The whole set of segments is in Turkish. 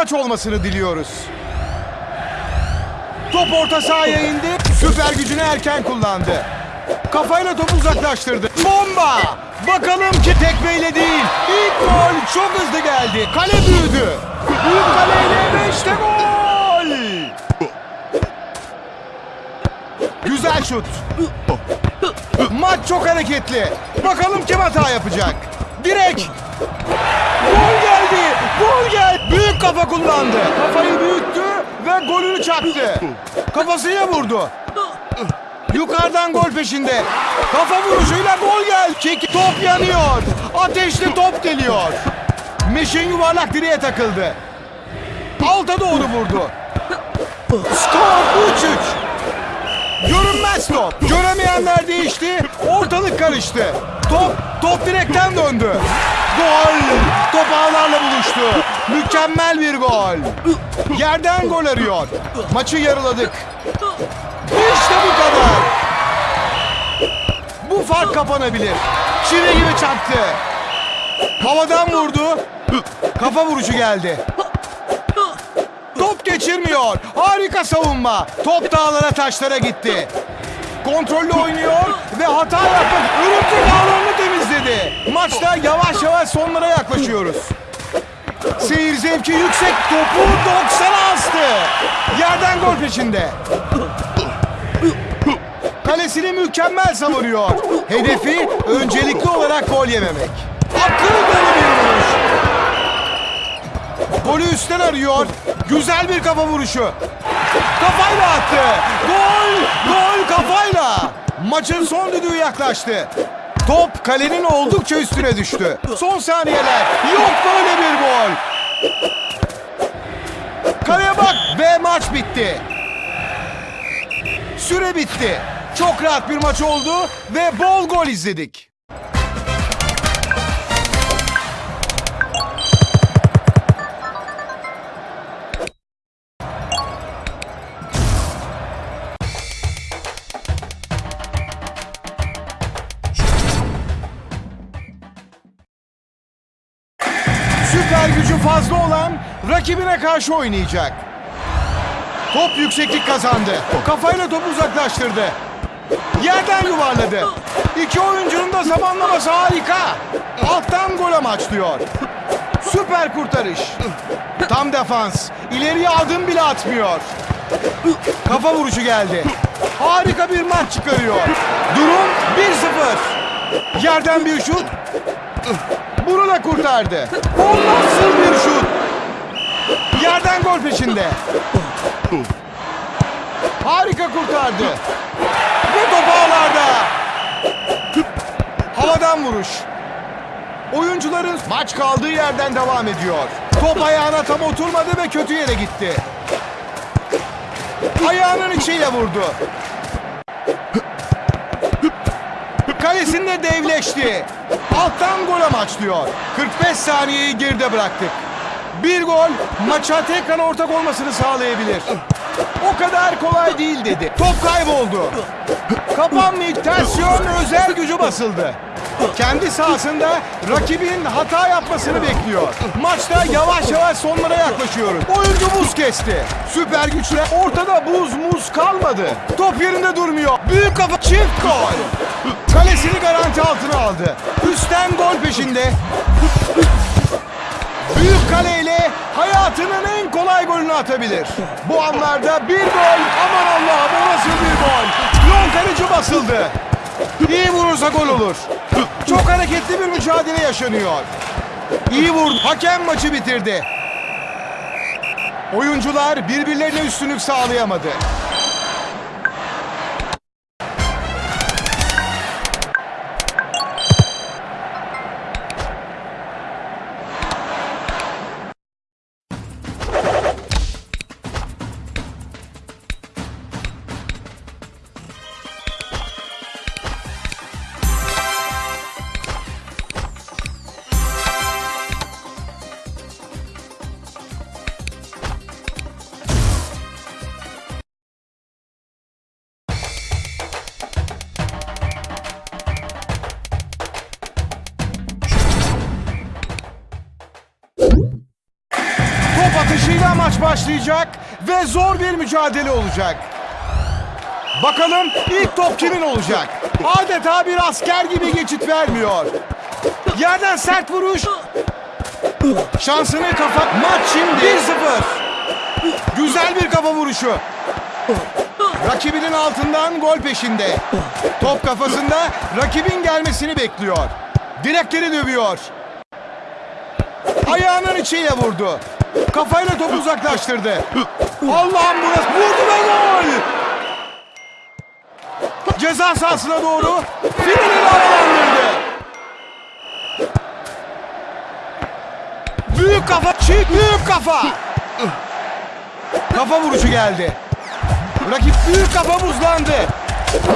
Maç olmasını diliyoruz. Top orta sahaya indi. Süper gücünü erken kullandı. Kafayla topu uzaklaştırdı. Bomba! Bakalım ki tekmeyle değil. İlk gol çok hızlı geldi. Kale büyüdü. Büyük kaleyle ve gol! Güzel şut. Maç çok hareketli. Bakalım kim hata yapacak. Direkt. Gol kullandı. Kafayı büyüttü ve golünü çaktı. Kafasıyla vurdu. Yukarıdan gol peşinde. Kafa vuruşuyla gol geldi. Kick. Top yanıyor. Ateşli top geliyor. Meşin yuvarlak direğe takıldı. Alta doğru vurdu. Skor 3-3. Görünmez top. Göremeyenler değişti. Ortalık karıştı. Top, top direkten döndü. Gol. Top ağlarla buluştu. Mükemmel bir gol. Yerden gol arıyor. Maçı yarıladık. İşte bu kadar. Bu fark kapanabilir. Çivi gibi çaktı. Havadan vurdu. Kafa vuruşu geldi. Top geçirmiyor. Harika savunma. Top dağlara taşlara gitti. Kontrollü oynuyor ve hata yapıp örüntü dağlarını temizledi. Maçta yavaş yavaş sonlara yaklaşıyoruz. Seyir zevki yüksek topu 90'a astı. Yerden gol peşinde. Kalesini mükemmel savuruyor. Hedefi öncelikli olarak gol yememek. Akıl dolu bir vuruş. Golü üstten arıyor. Güzel bir kafa vuruşu. Kafayla attı. Gol! Gol kafayla. Maçın son düdüğü yaklaştı. Top kalenin oldukça üstüne düştü. Son saniyeler. Yok böyle bir gol. Kaleye bak ve maç bitti. Süre bitti. Çok rahat bir maç oldu ve bol gol izledik. Rakibine karşı oynayacak. Top yükseklik kazandı. Kafayla topu uzaklaştırdı. Yerden yuvarladı. İki oyuncunun da zamanlaması harika. Alttan gol amaçlıyor. Süper kurtarış. Tam defans. İleriye adım bile atmıyor. Kafa vuruşu geldi. Harika bir maç çıkarıyor. Durum 1-0. Yerden bir şut. Bunu da kurtardı. O nasıl bir şut? Yerden gol peşinde. Harika kurtardı. Ve top ağlarda. Havadan vuruş. Oyuncuların maç kaldığı yerden devam ediyor. Top ayağına tam oturmadı ve kötü yere gitti. Ayağının içiyle vurdu. Kalesinde devleşti. Alttan gol amaçlıyor. 45 saniyeyi geride bıraktık. Bir gol maça tekrar ortak olmasını sağlayabilir. O kadar kolay değil dedi. Top kayboldu. Kapanmayık tersiyon özel gücü basıldı. Kendi sahasında rakibin hata yapmasını bekliyor. Maçta yavaş yavaş sonlara yaklaşıyoruz. Oyuncu buz kesti. Süper güçle ortada buz muz kalmadı. Top yerinde durmuyor. Büyük kafa çift gol. Kalesini garanti altına aldı. Üstten gol peşinde. Büyük kaleyle hayatının en kolay golünü atabilir. Bu anlarda bir gol. Aman Allah'ım o nasıl bir gol. Yol kaleci basıldı. İyi vurursa gol olur. Çok hareketli bir mücadele yaşanıyor. İyi vurdu. Hakem maçı bitirdi. Oyuncular birbirlerine üstünlük sağlayamadı. Maç başlayacak ve zor bir mücadele olacak. Bakalım ilk top kimin olacak? Adeta bir asker gibi geçit vermiyor. Yerden sert vuruş. Şansını kafa... Maç şimdi 1-0. Güzel bir kafa vuruşu. Rakibinin altından gol peşinde. Top kafasında rakibin gelmesini bekliyor. Direkleri dövüyor. Ayağının içiyle vurdu. Kafayla topu uzaklaştırdı. Allah'ım burası vurdu ve gol! Ceza sahasına doğru finalini havalandırdı. Büyük kafa, çift büyük kafa. Kafa vuruşu geldi. Rakip büyük kafa buzlandı.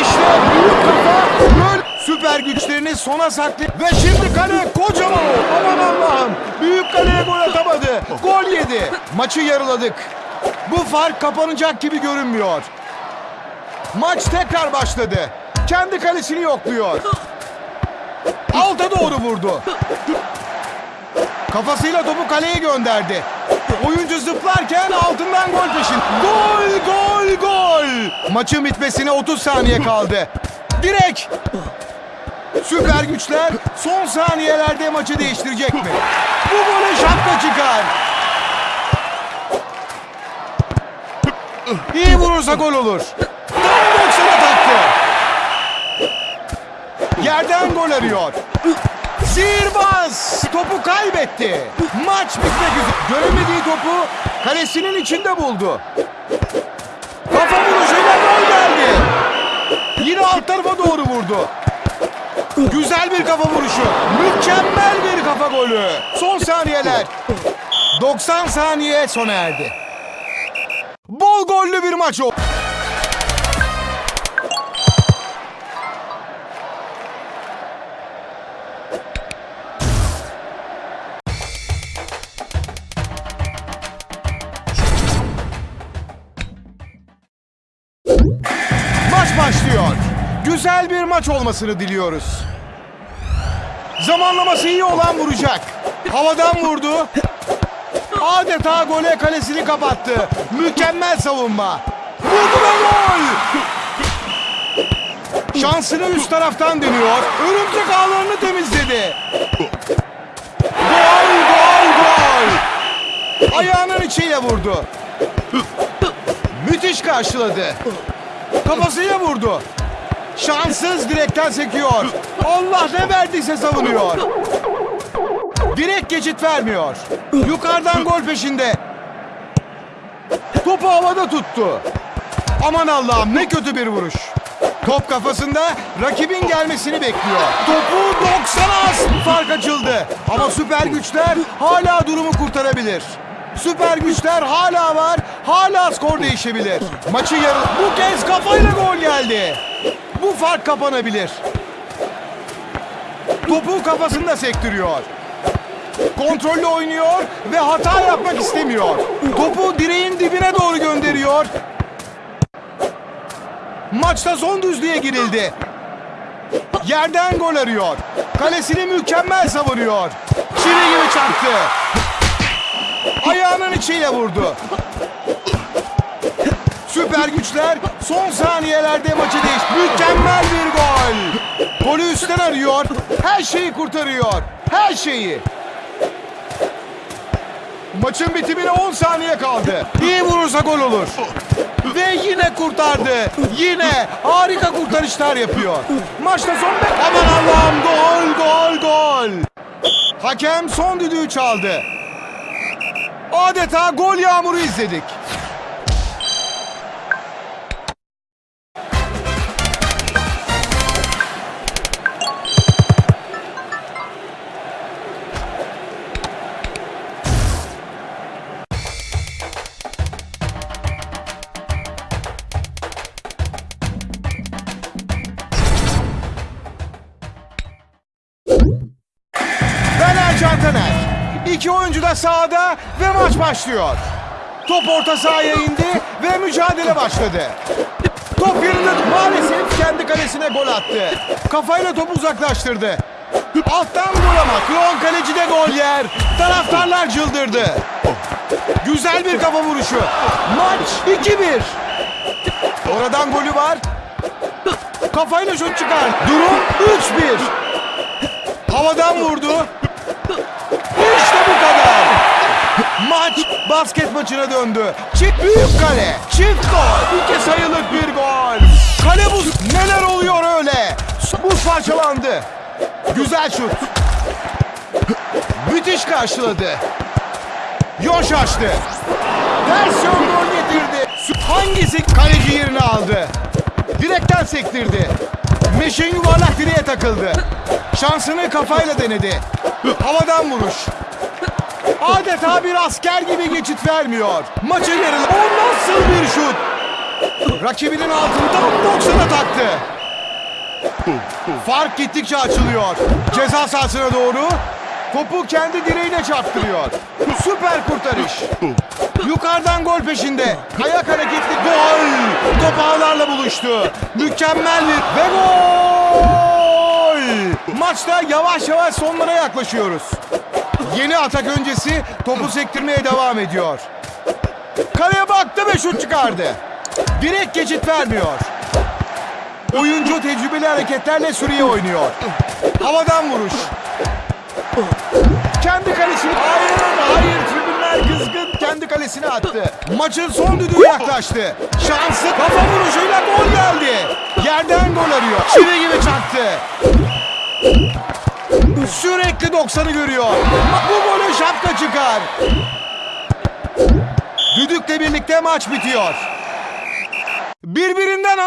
İşte büyük kafa gol. Süper güçlerini sona saklı ve şimdi kale kocaman. Aman Allah'ım. Büyük kaleye gol atamadı. Gol yedi. Maçı yarıladık. Bu fark kapanacak gibi görünmüyor. Maç tekrar başladı. Kendi kalesini yokluyor. Alta doğru vurdu. Kafasıyla topu kaleye gönderdi. Oyuncu zıplarken altından gol peşin. Gol, gol, gol. Maçın bitmesine 30 saniye kaldı. Direk. Süper güçler son saniyelerde maçı değiştirecek mi? Bu gole şapka çıkar. İyi vurursa gol olur. Tam 90'a taktı. Yerden gol arıyor. Sihirbaz topu kaybetti. Maç bitmek üzere. Göremediği topu kalesinin içinde buldu. Kafa vuruşuyla gol geldi. Yine alt tarafa doğru vurdu. Güzel bir kafa vuruşu. Mükemmel bir kafa golü. Son saniyeler. 90 saniye sona erdi. Bol gollü bir maç oldu. Maç olmasını diliyoruz. Zamanlaması iyi olan vuracak. Havadan vurdu. Adeta gole kalesini kapattı. Mükemmel savunma. Vurdu ve gol. Şansını üst taraftan deniyor. Örümcek ağlarını temizledi. Gol, gol, gol. Ayağının içiyle vurdu. Müthiş karşıladı. Kafasıyla vurdu. Şanssız direkten sekiyor. Allah ne verdiyse savunuyor. Direkt geçit vermiyor. Yukarıdan gol peşinde. Topu havada tuttu. Aman Allah'ım ne kötü bir vuruş. Top kafasında rakibin gelmesini bekliyor. Topu 90'a az fark açıldı. Ama süper güçler hala durumu kurtarabilir. Süper güçler hala var. Hala skor değişebilir. Maçı yarı... Bu kez kafayla gol geldi. Bu fark kapanabilir. Topu kafasında sektiriyor. Kontrollü oynuyor ve hata yapmak istemiyor. Topu direğin dibine doğru gönderiyor. Maçta son düzlüğe girildi. Yerden gol arıyor. Kalesini mükemmel savunuyor. Çivi gibi çarptı. Ayağının içiyle vurdu. Süper güçler son saniyelerde maçı değiş. Mükemmel bir gol. Golü üstten arıyor. Her şeyi kurtarıyor. Her şeyi. Maçın bitimine 10 saniye kaldı. İyi vurursa gol olur. Ve yine kurtardı. Yine harika kurtarışlar yapıyor. Maçta son... Aman Allah'ım gol gol gol. Hakem son düdüğü çaldı. Adeta gol yağmuru izledik. İki oyuncu da sahada ve maç başlıyor. Top orta sahaya indi ve mücadele başladı. Top yerinde maalesef kendi kalesine gol attı. Kafayla topu uzaklaştırdı. Alttan vur ama Klon kaleci de gol yer. Taraftarlar çıldırdı. Güzel bir kafa vuruşu. Maç 2-1. Oradan golü var. Kafayla şut çıkar. Durum 3-1. Havadan vurdu. Bu kadar. Maç basket maçına döndü. Çift büyük kale. Çift gol. İki sayılık bir gol. Kale buz. Neler oluyor öyle? Buz parçalandı. Güzel şut. Müthiş karşıladı. Yoş açtı. Ters yön gol getirdi. Hangisi kaleci yerini aldı? Direkten sektirdi. Meşin yuvarlak direğe takıldı. Şansını kafayla denedi. Havadan vuruş. Adeta bir asker gibi geçit vermiyor. Maçı yarılı. O nasıl bir şut? Rakibinin altından 90'a taktı. Fark gittikçe açılıyor. Ceza sahasına doğru. Topu kendi direğine çarptırıyor. Süper kurtarış. Yukarıdan gol peşinde. Kayak hareketli gol. Top ağlarla buluştu. Mükemmel bir ve gol. Maçta yavaş yavaş sonlara yaklaşıyoruz. Yeni atak öncesi topu sektirmeye devam ediyor. Kaleye baktı ve şut çıkardı. Direkt geçit vermiyor. Oyuncu tecrübeli hareketlerle süreye oynuyor. Havadan vuruş. Kendi kalesini... Hayır, hayır. Tribünler kızgın. Kendi kalesine attı. Maçın son düdüğü yaklaştı. Şansı kafa vuruşuyla gol geldi. Yerden gol arıyor. Çivi gibi çaktı. Sürekli 90'ı görüyor. Bu golü şapka çıkar. Düdükle birlikte maç bitiyor. Birbirinden...